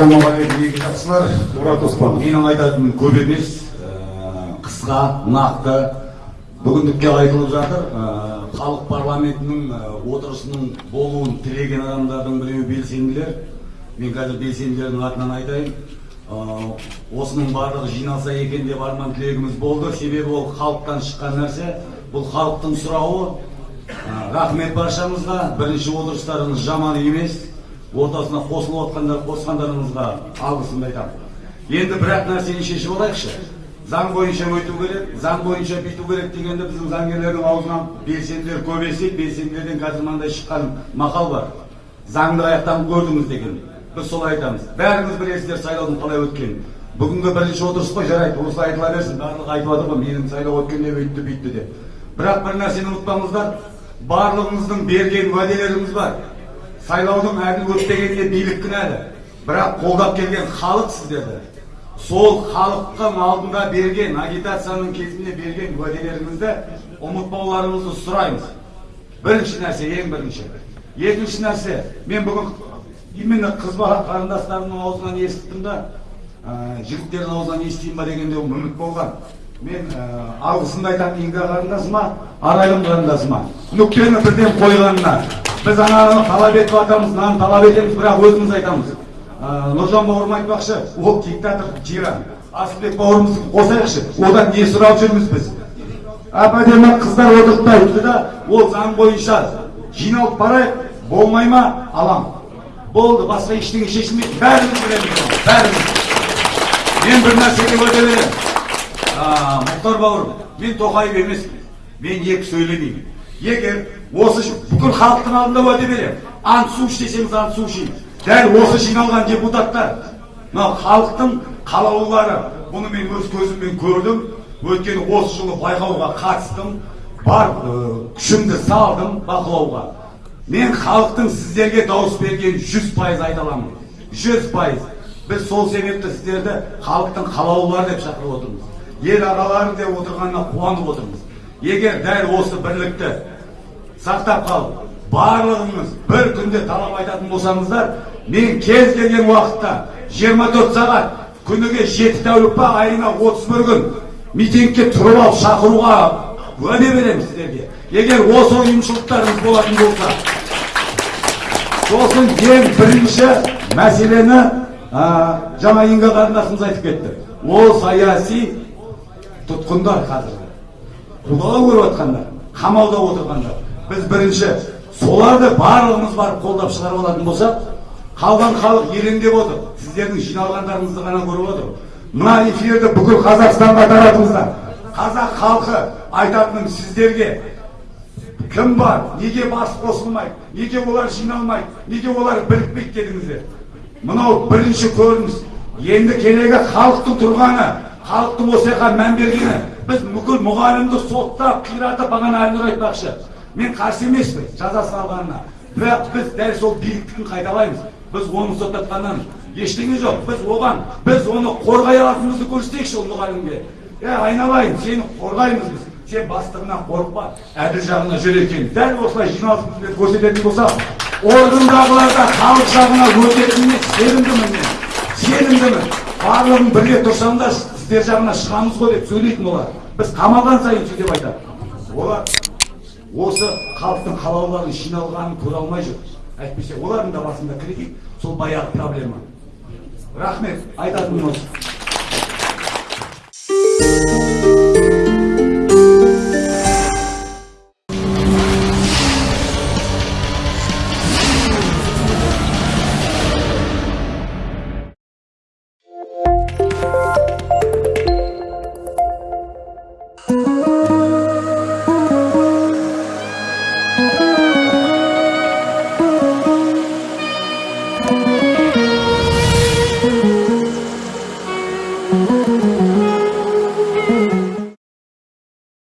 ассалаумағалейкум екі жақсылар мұрат оспанов менің айтатыным көп емес. Ә, қысқа нақты бүгіндікке айтылып жатыр. Ә, халық парламентінің ә, отырысының болуын тілеген адамдардың біреуі белсенділер. Мен қазір белсенділердің атынан айтайын. Осының барлығы жиналса екен деп арман тілегіміз болды. Себебі ол халықтан шыққан нәрсе. Бұл халықтың сұрауы. Рахмет баршаңызға бірінші отырыстарыңыз жаман емес. Ортасына қосылып отқандар қосқандарыңызға алғысымды айтамын. Енді бір ақ нәрсені шешіп алайықшы. Заң бойынша өту керек заң бойынша бүйту керек дегенде біздің заңгерлердің аузынан белсенділер көп естиді белсенділерден қазір мынандай шыққан мақал бар. Заңды аяқтан көрдіңіз деген. Біз солай айтамыз. Бәріңіз білесіздер сайлаудың қалай өткенін. Бүгінгі бірінші отырыс қой жарайды осылай айтыла берсін. Барлығы айтып жатыр ғой менің сайлау өткенде өйтті бүйтті деп. Бірақ бір нәрсені ұмытпаңыздар барлығыңыздың берген уәделеріңіз бар. Сайлаудың әділ өтпегеніне билік кінәлі бірақ қолдап келген халық сіздерді сол халықтың алдында берген агитацияның кезінде берген уәделеріңізді ұмытпауларыңызды сұраймыз бірінші нәрсе ең бірінші екінші нәрсе мен бүгін именно қыз бала қарындастарымның аузынан естіттім да ә, жігіттердің аузынан естиін ба дегенде үміт болған. Мен ә, алғысымды айтамын инга қарындасыма арайлым қарындасыма нүктені бірден қойғанына. Біз ананы талап етіп жатамыз мынаны талап етеміз бірақ өзіміз айтамыз. Ә, нұржан бауырым айтпақшы ол диктатор тиран асылбек бауырымызды қосайықшы одан не сұрап жүрміз біз? Әп әдемі қыздар айтты да ол заң бойынша жиналып барайық болмай ма алам болды басқа ештеңе шешілмейді бәріміз білеміз бәріміз. Мен бір нәрсеге уәде мұхтар бауырым мен тоқаев емеспін мен екі сөйлемеймін егер осы бүкіл халықтың алдында уәде беремін ант су іш десеңіз ант су ішейін дәл осы жиналған депутаттар мынау халықтың қалаулылары бұны мен өз көзіммен көрдім өйткені осы жылы байқауға қатыстым бар күшімді салдым бақылауға мен халықтың сіздерге дауыс берген жүз пайыз айта аламын жүз пайыз біз сол себепті сіздерді халықтың қалаулылары деп шақырып отырмыз ел ағалары деп отырғанына қуанып отырмыз. Егер дәл осы бірлікті сақтап қалып барлығыңыз бір күнде талап айтатын болсаңыздар мен кез келген уақытта 24 сағат күніге жеті тәулік па айына 31 күн митингке тұрып алып шақыруға уәде беремін сіздерге. Егер осы ұйымшылдықтарыңыз болатын болса сосын ең бірінші мәселені ә, жаңа инга қарындасымыз айтып кетті. Ол саяси тұтқындар қазір. Қудалау көріп жатқандар қамауда отырғандар. Біз бірінші соларды барлығымыз барып қолдап шығарып алатын болсақ қалған халық елеңдеп отыр. Сіздердің жиналғандарыңызды ғана көріп отыр. Мына эфирді бүкіл қазақстанға таратыңыздар. Қазақ халқы айтатыным сіздерге. Кім бар? Неге бас қосылмайды? Неге олар жиналмайды? Неге олар бірікпейді дедіңіздер? Мынау бірінші көрініс. Енді керегі халықтың тұрғаны. Халықтың жаққа мән бергені. Біз бүкіл мұғалімді соттап қиратып бағана әлнұр айтпақшы. Мен қарсы емеспін жазасын алғанына бірақ біз дәл сол биліктігін қайталаймыз. Біз оны соттатқаннан ештеңе жоқ. Біз оған біз оны қорғай алатынымызды көрсетейікші ол мұғалімге. Е айналайын сені қорғаймыз біз. Сен бастығынан қорықпа әділ жағына жүр екен. Дәл осылай жиналысымызбен көрсететін болсақ органдағылар да халық жағына өтетініне сенімдімін мен. Сенімдімін. Барлығын бірге тұрсам да сіздер жағына шығамыз ғой деп сөйлейтін олар. Біз қамалған сайын сөйтіп айтады. Олар осы халықтың қалаулыларын жиналғанын көре алмай жүр. Әйтпесе олардың да басында кредит сол баяғы проблема. Рахмет. Айтатыным осы